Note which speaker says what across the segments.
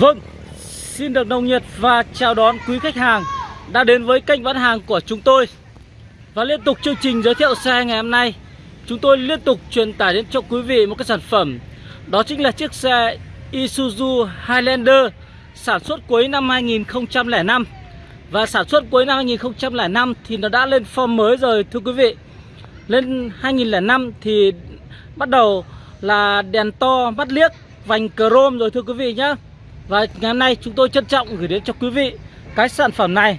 Speaker 1: Vâng, xin được nồng nhiệt và chào đón quý khách hàng đã đến với kênh bán hàng của chúng tôi. Và liên tục chương trình giới thiệu xe ngày hôm nay Chúng tôi liên tục truyền tải đến cho quý vị một cái sản phẩm. Đó chính là chiếc xe Isuzu Highlander sản xuất cuối năm 2005 Và sản xuất cuối năm 2005 thì nó đã lên form mới rồi thưa quý vị. Lên 2005 thì bắt đầu là đèn to mắt liếc vành chrome rồi thưa quý vị nhé và ngày hôm nay chúng tôi trân trọng gửi đến cho quý vị cái sản phẩm này.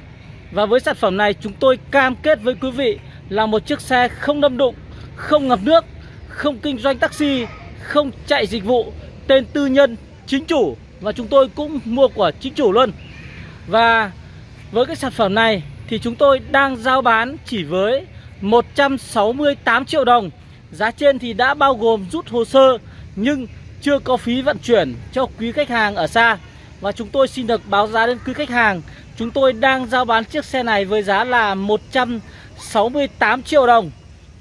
Speaker 1: Và với sản phẩm này chúng tôi cam kết với quý vị là một chiếc xe không đâm đụng, không ngập nước, không kinh doanh taxi, không chạy dịch vụ, tên tư nhân, chính chủ. Và chúng tôi cũng mua của chính chủ luôn. Và với cái sản phẩm này thì chúng tôi đang giao bán chỉ với 168 triệu đồng. Giá trên thì đã bao gồm rút hồ sơ nhưng chưa có phí vận chuyển cho quý khách hàng ở xa. Và chúng tôi xin được báo giá đến quý khách hàng. Chúng tôi đang giao bán chiếc xe này với giá là 168 triệu đồng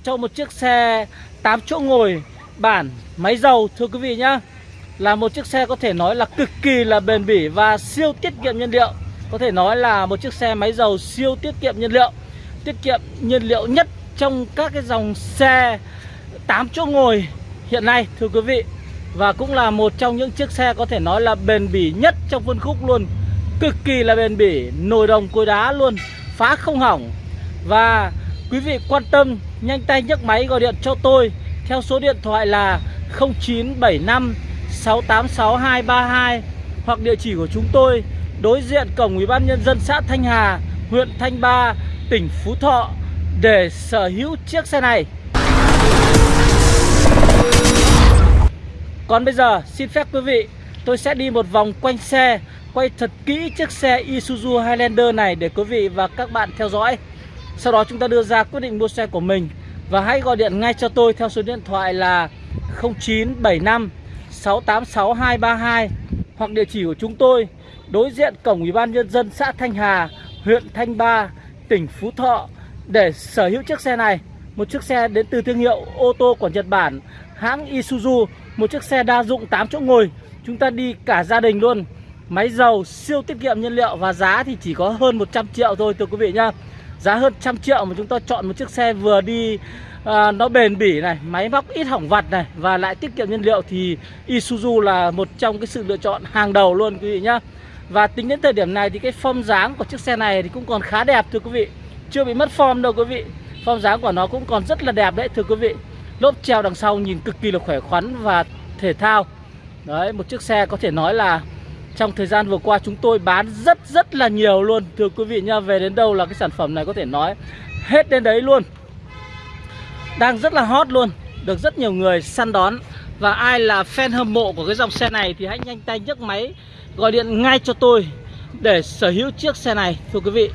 Speaker 1: Cho một chiếc xe 8 chỗ ngồi, bản, máy dầu, thưa quý vị nhá. Là một chiếc xe có thể nói là cực kỳ là bền bỉ và siêu tiết kiệm nhiên liệu. Có thể nói là một chiếc xe máy dầu siêu tiết kiệm nhiên liệu. Tiết kiệm nhiên liệu nhất trong các cái dòng xe 8 chỗ ngồi hiện nay, thưa quý vị. Và cũng là một trong những chiếc xe có thể nói là bền bỉ nhất trong phân khúc luôn Cực kỳ là bền bỉ, nồi đồng cối đá luôn, phá không hỏng Và quý vị quan tâm nhanh tay nhấc máy gọi điện cho tôi Theo số điện thoại là 0975 686232 Hoặc địa chỉ của chúng tôi đối diện cổng Ủy ban nhân dân xã Thanh Hà, huyện Thanh Ba, tỉnh Phú Thọ để sở hữu chiếc xe này. Còn bây giờ xin phép quý vị tôi sẽ đi một vòng quanh xe Quay thật kỹ chiếc xe Isuzu Highlander này để quý vị và các bạn theo dõi. Sau đó chúng ta đưa ra quyết định mua xe của mình Và hãy gọi điện ngay cho tôi theo số điện thoại là 0975 686 232 Hoặc địa chỉ của chúng tôi đối diện cổng Ủy ban Nhân dân xã Thanh Hà, huyện Thanh Ba, tỉnh Phú Thọ. Để sở hữu chiếc xe này một chiếc xe đến từ thương hiệu ô tô của Nhật Bản hãng Isuzu một chiếc xe đa dụng 8 chỗ ngồi chúng ta đi cả gia đình luôn. Máy dầu siêu tiết kiệm nhiên liệu và giá thì chỉ có hơn 100 triệu thôi thưa quý vị nhá. Giá hơn trăm triệu mà chúng ta chọn một chiếc xe vừa đi à, nó bền bỉ này máy móc ít hỏng vặt này và lại tiết kiệm nhiên liệu thì Isuzu là một trong cái sự lựa chọn hàng đầu luôn quý vị nhá. Và tính đến thời điểm này thì cái form dáng của chiếc xe này thì cũng còn khá đẹp thưa quý vị. Chưa bị mất form đâu quý vị. Form dáng của nó cũng còn rất là đẹp đấy thưa quý vị. Lốp treo đằng sau nhìn cực kỳ là khỏe khoắn và thể thao. Đấy, một chiếc xe có thể nói là Trong thời gian vừa qua chúng tôi bán rất rất là nhiều luôn. Thưa quý vị nha Về đến đâu là cái sản phẩm này có thể nói Hết đến đấy luôn. Đang rất là hot luôn, Được rất nhiều người săn đón. Và ai là fan hâm mộ của cái dòng xe này Thì hãy nhanh tay nhấc máy Gọi điện ngay cho tôi Để sở hữu chiếc xe này. Thưa quý vị,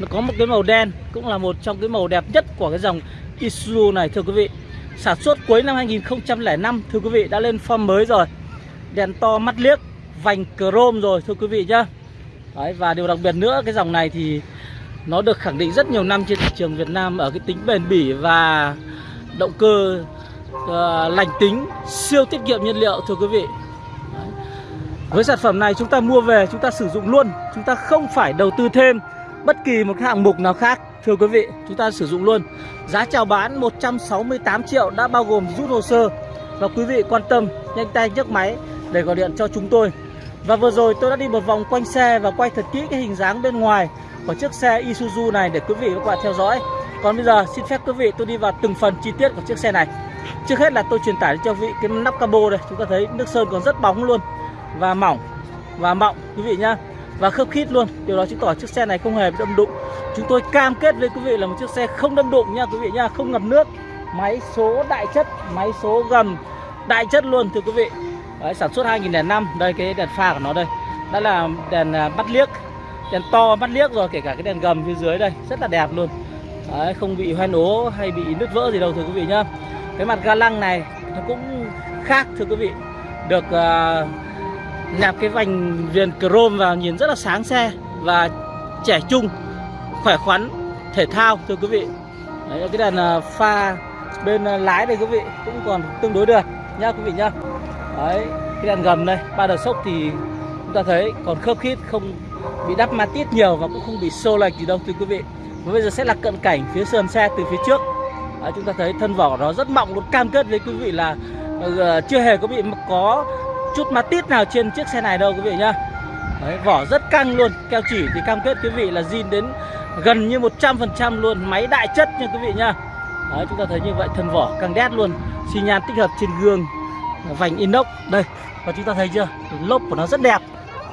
Speaker 1: nó có một cái màu đen, cũng là một trong cái màu đẹp nhất của cái dòng Isuzu này, thưa quý vị sản xuất cuối năm 2005 thưa quý vị đã lên form mới rồi. Đèn to mắt liếc vành chrome rồi thưa quý vị nhá. Đấy, và điều đặc biệt nữa cái dòng này thì nó được khẳng định rất nhiều năm trên thị trường Việt Nam ở cái tính bền bỉ và động cơ uh, lành tính siêu tiết kiệm nhiên liệu thưa quý vị. Đấy. với sản phẩm này chúng ta mua về chúng ta sử dụng luôn chúng ta không phải đầu tư thêm bất kỳ một hạng mục nào khác Thưa quý vị, chúng ta sử dụng luôn. Giá chào bán 168 triệu đã bao gồm rút hồ sơ. Và quý vị quan tâm, nhanh tay nhấc máy để gọi điện cho chúng tôi. Và vừa rồi tôi đã đi một vòng quanh xe và quay thật kỹ cái hình dáng bên ngoài của chiếc xe Isuzu này để quý vị và các bạn theo dõi. Còn bây giờ xin phép quý vị tôi đi vào từng phần chi tiết của chiếc xe này. Trước hết là tôi truyền tải cho quý vị cái nắp cabo đây. Chúng ta thấy nước sơn còn rất bóng luôn Và mỏng và mọng quý vị nhá và khớp khít luôn. Điều đó chứng tỏ chiếc xe này không hề bị đâm đụng. Chúng tôi cam kết với quý vị là một chiếc xe không đâm đụng nha quý vị nha không ngập nước. Máy số đại chất máy số gầm đại chất luôn thưa quý vị. Đấy, sản xuất 2005 đây cái đèn pha của nó đây. Đó là đèn à, bắt liếc. Đèn to bắt liếc rồi kể cả cái đèn gầm phía dưới đây. Rất là đẹp luôn. Đấy, không bị hoen ố hay bị nứt vỡ gì đâu thưa quý vị nhá. Cái mặt ga lăng này nó cũng khác thưa quý vị. Được uh, nạp cái vành viền chrome vào nhìn rất là sáng xe và trẻ trung khỏe khoắn thể thao thưa quý vị. Đấy, cái đèn à, pha bên à, lái đây quý vị cũng còn tương đối được nhá quý vị nhá. Đấy, cái đèn gầm đây ba đợt sốc thì chúng ta thấy còn khớp khít không bị đắp ma tít nhiều và cũng không bị xô lệch gì đâu thưa quý vị. Và bây giờ sẽ là cận cảnh phía sườn xe từ phía trước. Đấy, chúng ta thấy thân vỏ nó rất mỏng luôn cam kết với quý vị là uh, chưa hề có bị có chút ma tít nào trên chiếc xe này đâu quý vị nhá. Đấy, vỏ rất căng luôn keo chỉ thì cam kết quý vị là zin đến gần như 100% luôn máy đại chất nha quý vị nhá. Đấy, chúng ta thấy như vậy thân vỏ căng đét luôn xi nhan tích hợp trên gương vành inox đây và chúng ta thấy chưa lốp của nó rất đẹp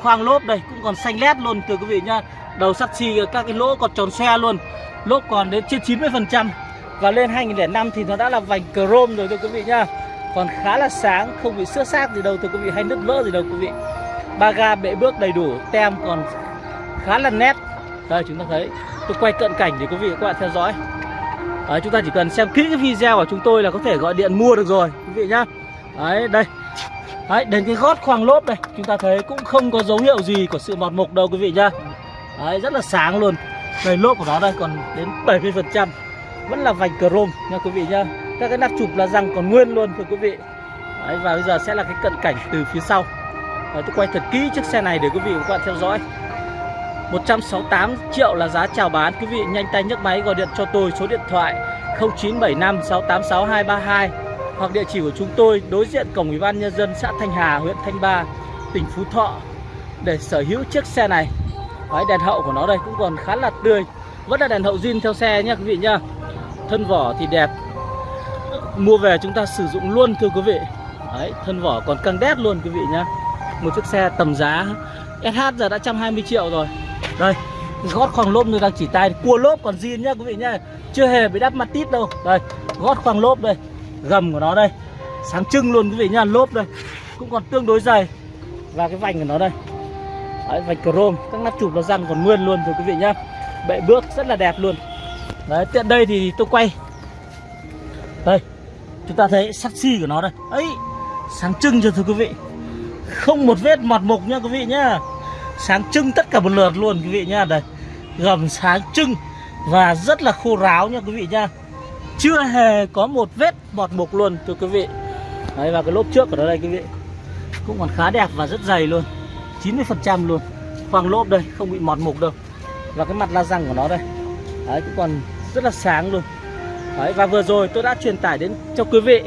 Speaker 1: khoang lốp đây cũng còn xanh lét luôn thưa quý vị nhá. Đầu sắt xi các cái lỗ còn tròn xe luôn lốp còn đến trên 90 phần trăm và lên 2005 thì nó đã là vành chrome rồi thưa quý vị nhá còn khá là sáng không bị xước xác gì đâu thưa quý vị hay nứt vỡ gì đâu quý vị. Ba ga bệ bước đầy đủ tem còn khá là nét. Đây chúng ta thấy tôi quay cận cảnh để quý vị các bạn theo dõi. Đấy, chúng ta chỉ cần xem kỹ cái video của chúng tôi là có thể gọi điện mua được rồi quý vị nhá. Đấy đây. Đấy đến cái gót khoang lốp đây Chúng ta thấy cũng không có dấu hiệu gì của sự mọt mục đâu quý vị nhá. Đấy rất là sáng luôn. Đây lốp của nó đây còn đến 70% Vẫn là vành chrome nha quý vị nhá. Các cái nắp chụp là răng còn nguyên luôn thưa quý vị. Đấy và bây giờ sẽ là cái cận cảnh từ phía sau. Đấy, tôi quay thật kỹ chiếc xe này để quý vị và các bạn theo dõi. 168 triệu là giá chào bán. Quý vị nhanh tay nhấc máy gọi điện cho tôi số điện thoại 0975 686 232 Hoặc địa chỉ của chúng tôi đối diện cổng Ủy ban Nhân dân xã Thanh Hà, huyện Thanh Ba, tỉnh Phú Thọ Để sở hữu chiếc xe này. Đấy, Đèn hậu của nó đây cũng còn khá là tươi. Vẫn là đèn hậu zin theo xe nhé quý vị nhá. Thân vỏ thì đẹp Mua về chúng ta sử dụng luôn thưa quý vị. Đấy, thân vỏ còn căng đét luôn quý vị nhá. Một chiếc xe tầm giá SH giờ đã 120 triệu rồi. Đây gót khoang lốp tôi đang chỉ tay. Cua lốp còn zin nhá quý vị nhá. Chưa hề bị đắp mặt tít đâu. Đây gót khoang lốp đây. Gầm của nó đây. Sáng trưng luôn quý vị nhá lốp đây. Cũng còn tương đối dày. Và cái vành của nó đây. Đấy, vành chrome. Các nắp chụp nó răng còn nguyên luôn rồi quý vị nhá. Bệ bước rất là đẹp luôn. Đấy tiện đây thì tôi quay. Đây chúng ta thấy sắc xi của nó đây. Ấy, sáng trưng cho thưa quý vị? Không một vết mọt mục nha quý vị nhá. Sáng trưng tất cả một lượt luôn quý vị nhá. Đây, gầm sáng trưng và rất là khô ráo nha quý vị nhá. Chưa hề có một vết mọt mục luôn thưa quý vị. Đấy, và cái lốp trước của nó đây quý vị, cũng còn khá đẹp và rất dày luôn. 90 phần trăm luôn. Khoang lốp đây, không bị mọt mục đâu. Và cái mặt la răng của nó đây. Đấy, cũng còn rất là sáng luôn đấy, và vừa rồi tôi đã truyền tải đến cho quý vị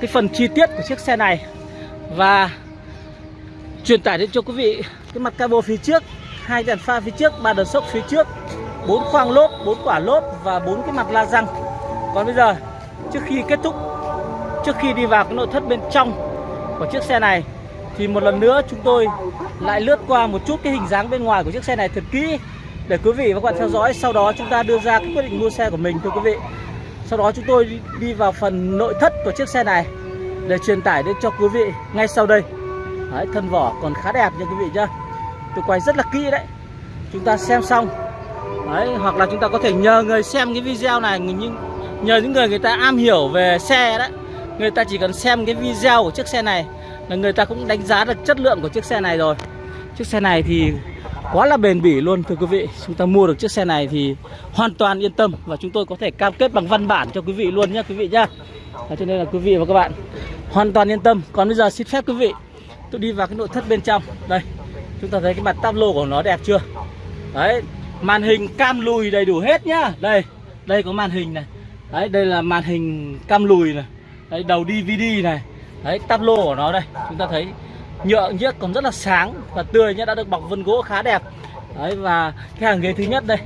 Speaker 1: cái phần chi tiết của chiếc xe này và truyền tải đến cho quý vị cái mặt cabo phía trước, hai đèn pha phía trước, ba đợt sốc phía trước, bốn khoang lốp, bốn quả lốp và bốn cái mặt la răng. Còn bây giờ, trước khi kết thúc, trước khi đi vào cái nội thất bên trong của chiếc xe này, thì một lần nữa chúng tôi lại lướt qua một chút cái hình dáng bên ngoài của chiếc xe này thật kỹ để quý vị và các bạn theo dõi. Sau đó chúng ta đưa ra cái quyết định mua xe của mình, thưa quý vị sau đó chúng tôi đi vào phần nội thất của chiếc xe này để truyền tải đến cho quý vị ngay sau đây. Đấy, thân vỏ còn khá đẹp nha quý vị nhá. Tôi quay rất là kỹ đấy. Chúng ta xem xong. Đấy hoặc là chúng ta có thể nhờ người xem cái video này nhưng nhờ những người người ta am hiểu về xe đấy. Người ta chỉ cần xem cái video của chiếc xe này là người ta cũng đánh giá được chất lượng của chiếc xe này rồi. Chiếc xe này thì quá là bền bỉ luôn, thưa quý vị. Chúng ta mua được chiếc xe này thì hoàn toàn yên tâm và chúng tôi có thể cam kết bằng văn bản cho quý vị luôn nhé quý vị nhá. Cho nên là quý vị và các bạn hoàn toàn yên tâm. Còn bây giờ xin phép quý vị, tôi đi vào cái nội thất bên trong. Đây, chúng ta thấy cái mặt táp lô của nó đẹp chưa? Đấy, màn hình cam lùi đầy đủ hết nhá. Đây đây có màn hình này. Đấy, đây là màn hình cam lùi này. Đấy, đầu DVD này. Đấy, táp lô của nó đây. Chúng ta thấy nhựa nhiếc còn rất là sáng và tươi nhé đã được bọc vân gỗ khá đẹp. Đấy và cái hàng ghế thứ nhất đây.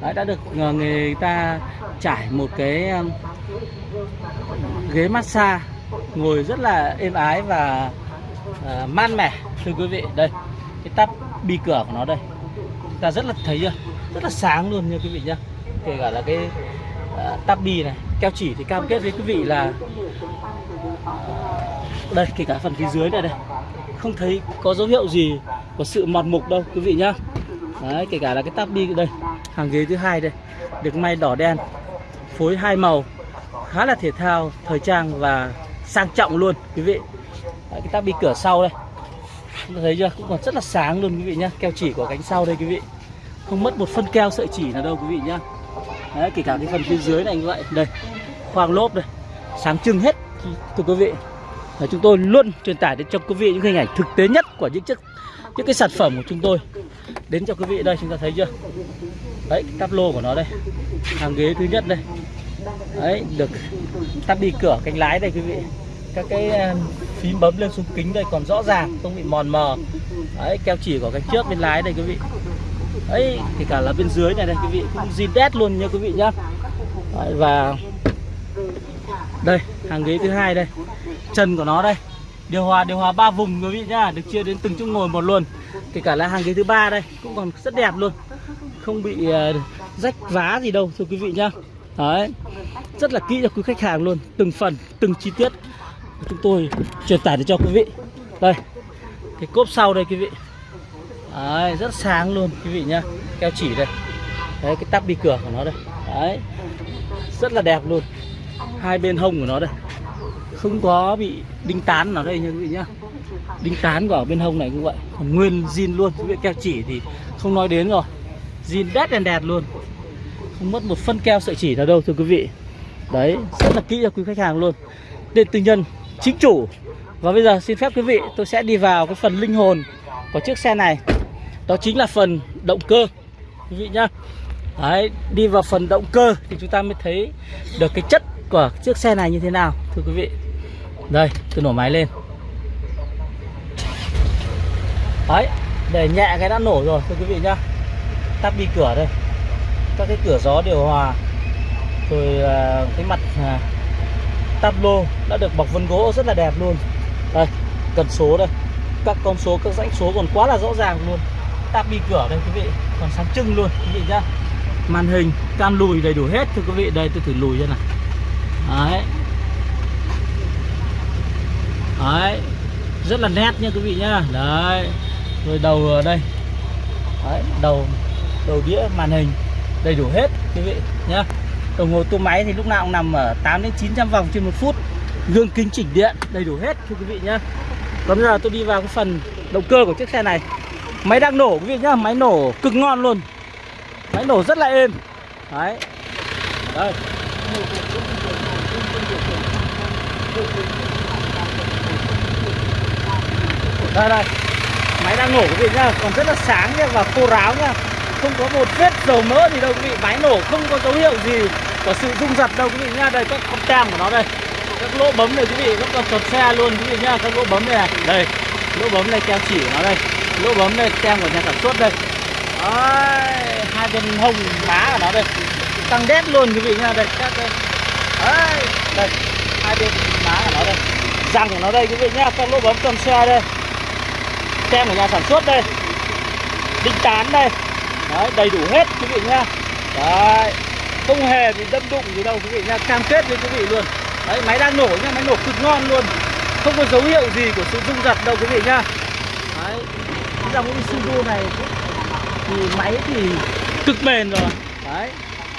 Speaker 1: Đấy đã được ờ, người ta trải một cái ghế massage ngồi rất là êm ái và ờ, uh, man mẻ. Thưa quý vị đây cái tắp bi cửa của nó đây. Ta rất là thấy chưa? Rất là sáng luôn nha quý vị nhá. Kể cả là cái uh, tắp bi này keo chỉ thì cam kết với quý vị là đây kể cả phần phía dưới này đây không thấy có dấu hiệu gì của sự mọt mục đâu quý vị nhá. Đấy kể cả là cái tắp đi đây hàng ghế thứ hai đây được may đỏ đen phối hai màu khá là thể thao thời trang và sang trọng luôn quý vị. Đấy, cái tắp đi cửa sau đây. Chúng ta thấy chưa? Cũng còn rất là sáng luôn quý vị nhá. Keo chỉ của cánh sau đây quý vị. Không mất một phân keo sợi chỉ nào đâu quý vị nhá. Đấy, kể cả cái phần phía dưới này như vậy. Đây khoang lốp đây. Sáng trưng hết thưa quý vị và chúng tôi luôn truyền tải đến cho quý vị những hình ảnh thực tế nhất của những chiếc những cái sản phẩm của chúng tôi. Đến cho quý vị đây chúng ta thấy chưa? Đấy tắp lô của nó đây. Hàng ghế thứ nhất đây. Đấy được tắp đi cửa cánh lái đây quý vị. Các cái à, phím bấm lên xuống kính đây còn rõ ràng không bị mòn mờ. Đấy keo chỉ của cánh trước bên lái đây quý vị. Ấy thì cả là bên dưới này đây quý vị cũng zin đét luôn nha quý vị nhá. Đấy, và đây hàng ghế thứ hai đây trần của nó đây. Điều hòa điều hòa ba vùng quý vị nhá được chia đến từng chỗ ngồi một luôn. Kể cả là hàng ghế thứ ba đây cũng còn rất đẹp luôn. Không bị uh, rách vá gì đâu thưa quý vị nhá. Đấy rất là kỹ cho quý khách hàng luôn từng phần từng chi tiết. Chúng tôi truyền tải cho quý vị. Đây cái cốp sau đây quý vị. Đấy, rất sáng luôn quý vị nhá. Keo chỉ đây. Đấy cái tắp đi cửa của nó đây. Đấy rất là đẹp luôn. Hai bên hông của nó đây không có bị đinh tán nào đây nha quý vị nhá. Đinh tán của bên hông này cũng vậy. Còn nguyên zin luôn. Quý vị, keo chỉ thì không nói đến rồi. Zin đét đèn đẹp luôn. Không mất một phân keo sợi chỉ nào đâu, thưa quý vị. Đấy, rất là kỹ cho quý khách hàng luôn. Điện tư nhân, chính chủ. Và bây giờ xin phép quý vị, tôi sẽ đi vào cái phần linh hồn của chiếc xe này. Đó chính là phần động cơ, quý vị nhá. Đấy, đi vào phần động cơ thì chúng ta mới thấy được cái chất của chiếc xe này như thế nào, thưa quý vị đây, tôi nổ máy lên. Đấy, để nhẹ cái đã nổ rồi, thưa quý vị nhá. Tắt đi cửa đây. Các cái cửa gió điều hòa. Rồi à, cái mặt à, Tắp lô đã được bọc vân gỗ rất là đẹp luôn. Đây, cần số đây. Các con số, các dãnh số còn quá là rõ ràng luôn. Tắp đi cửa đây, quý vị. Còn sáng trưng luôn, quý vị nhá. Màn hình cam lùi đầy đủ hết, thưa quý vị. Đây, tôi thử lùi cho này đấy đấy rất là nét nha quý vị nhá. Đấy rồi đầu ở đây. Đấy, đầu đầu đĩa màn hình đầy đủ hết quý vị nhá. Đồng hồ tua máy thì lúc nào cũng nằm ở 8 đến 900 vòng trên một phút. Gương kính chỉnh điện đầy đủ hết thưa quý vị nhá. Còn bây giờ tôi đi vào cái phần động cơ của chiếc xe này. Máy đang nổ quý vị nhá máy nổ cực ngon luôn. Máy nổ rất là êm. Đấy. Đây đây đây. Máy đang nổ quý vị nhá. Còn rất là sáng nhá và khô ráo nhá. Không có một vết dầu mỡ gì đâu quý vị. Máy nổ không có dấu hiệu gì của sự rung giật đâu quý vị nhá. Đây các con tem của nó đây. Các lỗ bấm này quý vị vẫn còn tròn xe luôn quý vị nhá. Các lỗ bấm này, đây lỗ bấm này keo chỉ của nó đây. Lỗ bấm này tem của nhà sản xuất đây. Đấy, hai bên hông má của nó đây. Tăng đét luôn quý vị nhá. Đây các đây Đấy, đây. Hai bên má của nó đây. Răng của nó đây quý vị nhá. Các lỗ bấm tròn xe đây tem của nhà sản xuất đây. Đinh tán đây. Đấy, đầy đủ hết, quý vị nhá. Đấy, không hề bị đâm đụng gì đâu, quý vị nhá. Cam kết với quý vị luôn. Đấy, máy đang nổ nhá, máy nổ cực ngon luôn. Không có dấu hiệu gì của sự rung giật đâu, quý vị nhá. Đấy dòng Isuzu này thì máy thì cực bền rồi. Đấy.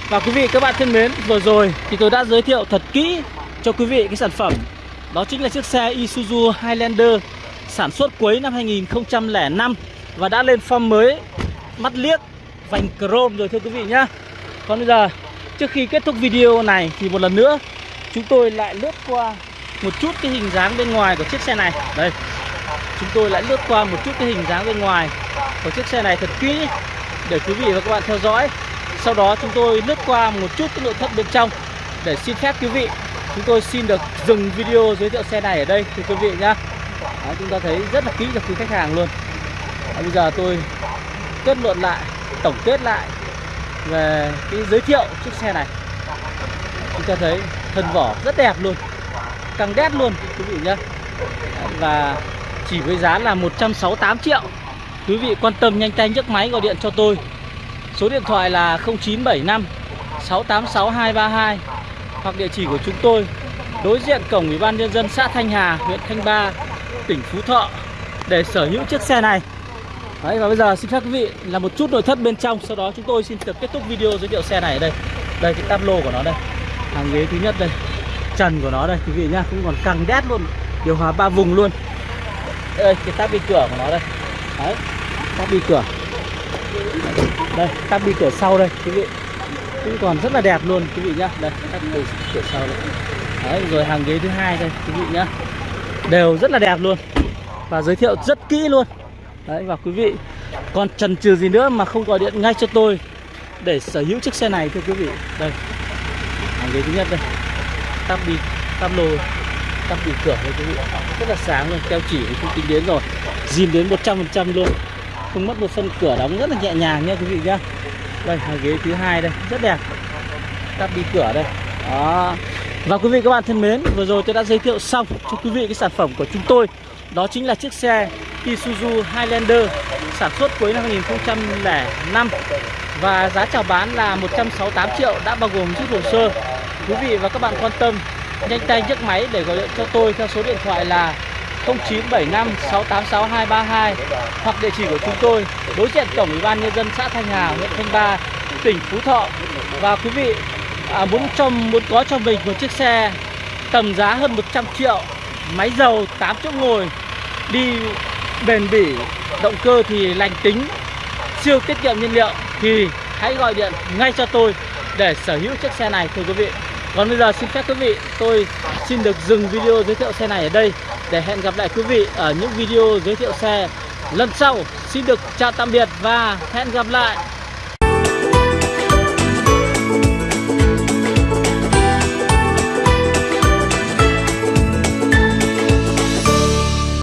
Speaker 1: Và quý vị, các bạn thân mến, vừa rồi thì tôi đã giới thiệu thật kỹ cho quý vị cái sản phẩm. Đó chính là chiếc xe Isuzu Highlander sản xuất cuối năm 2005 và đã lên form mới. Mắt liếc, vành chrome rồi, thưa quý vị nhá. Còn bây giờ, trước khi kết thúc video này thì một lần nữa, chúng tôi lại lướt qua một chút cái hình dáng bên ngoài của chiếc xe này. Đây, chúng tôi lại lướt qua một chút cái hình dáng bên ngoài của chiếc xe này thật kỹ, để quý vị và các bạn theo dõi. Sau đó chúng tôi lướt qua một chút cái nội thất bên trong, để xin phép quý vị, chúng tôi xin được dừng video giới thiệu xe này ở đây, thưa quý vị nhá. Đấy, chúng ta thấy rất là kỹ cho quý khách hàng luôn. Đấy, bây giờ tôi kết luận lại tổng kết lại về cái giới thiệu chiếc xe này. Chúng ta thấy thân vỏ rất đẹp luôn căng đét luôn quý vị nhé và chỉ với giá là 168 triệu. Quý vị quan tâm nhanh tay nhấc máy gọi điện cho tôi. Số điện thoại là 0975 686 232 hoặc địa chỉ của chúng tôi đối diện cổng ủy ban nhân dân xã Thanh Hà huyện Thanh Ba tỉnh Phú Thọ để sở hữu chiếc xe này. Đấy, và bây giờ xin phép quý vị là một chút nội thất bên trong. Sau đó chúng tôi xin được kết thúc video giới thiệu xe này ở đây. Đây, cái tablo của nó đây. Hàng ghế thứ nhất đây. Trần của nó đây, quý vị nhá. Cũng còn căng đét luôn. Điều hòa ba vùng luôn. Đây, cái tab bi cửa của nó đây. Đấy tab bi cửa. Đây tab bi cửa sau đây, quý vị. Cũng còn rất là đẹp luôn, quý vị nhá. Đây tab bi cửa sau đây. Đấy, rồi hàng ghế thứ hai đây, quý vị nhá đều rất là đẹp luôn. Và giới thiệu rất kỹ luôn. Đấy, và quý vị, còn chần chừ gì nữa mà không gọi điện ngay cho tôi để sở hữu chiếc xe này, thưa quý vị. Đây, hàng ghế thứ nhất đây. Tắp đi, tắp lô, tắp đi cửa đây, quý vị. Rất là sáng luôn, keo chỉ không tính đến rồi. Dìm đến 100% luôn. Không mất một phân cửa đóng rất là nhẹ nhàng nha, quý vị nhá. Đây, hàng ghế thứ hai đây, rất đẹp. Tắp đi cửa đây. Đó và quý vị các bạn thân mến vừa rồi tôi đã giới thiệu xong cho quý vị cái sản phẩm của chúng tôi. Đó chính là chiếc xe Isuzu Highlander sản xuất cuối năm 2005 và giá chào bán là 168 triệu đã bao gồm rút hồ sơ. Quý vị và các bạn quan tâm nhanh tay nhấc máy để gọi điện cho tôi theo số điện thoại là 0975 686 232 hoặc địa chỉ của chúng tôi đối diện cổng ủy ban nhân dân xã Thanh Hà, huyện Thanh Ba, tỉnh Phú Thọ. Và quý vị à, muốn cho muốn có cho mình một chiếc xe tầm giá hơn 100 triệu, máy dầu 8 chỗ ngồi, đi bền bỉ, động cơ thì lành tính, siêu tiết kiệm nhiên liệu thì hãy gọi điện ngay cho tôi để sở hữu chiếc xe này thưa quý vị. Còn bây giờ xin phép quý vị tôi xin được dừng video giới thiệu xe này ở đây để hẹn gặp lại quý vị ở những video giới thiệu xe lần sau. Xin được chào tạm biệt và hẹn gặp lại.